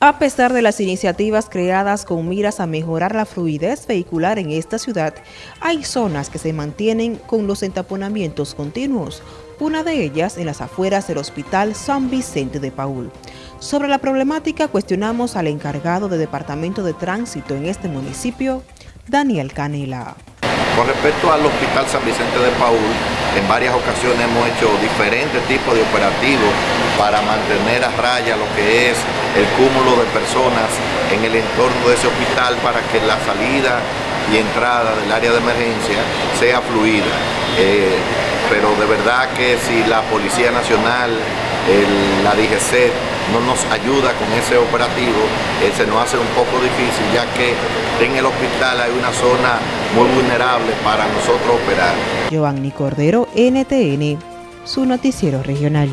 A pesar de las iniciativas creadas con miras a mejorar la fluidez vehicular en esta ciudad, hay zonas que se mantienen con los entaponamientos continuos, una de ellas en las afueras del Hospital San Vicente de Paul. Sobre la problemática cuestionamos al encargado de Departamento de Tránsito en este municipio, Daniel Canela. Con respecto al Hospital San Vicente de Paul, en varias ocasiones hemos hecho diferentes tipos de operativos para mantener a raya lo que es el cúmulo de personas en el entorno de ese hospital para que la salida y entrada del área de emergencia sea fluida. Eh, pero de verdad que si la Policía Nacional, la DGC, no nos ayuda con ese operativo, eh, se nos hace un poco difícil, ya que en el hospital hay una zona muy vulnerable para nosotros operar. Giovanni Cordero, NTN, su noticiero regional.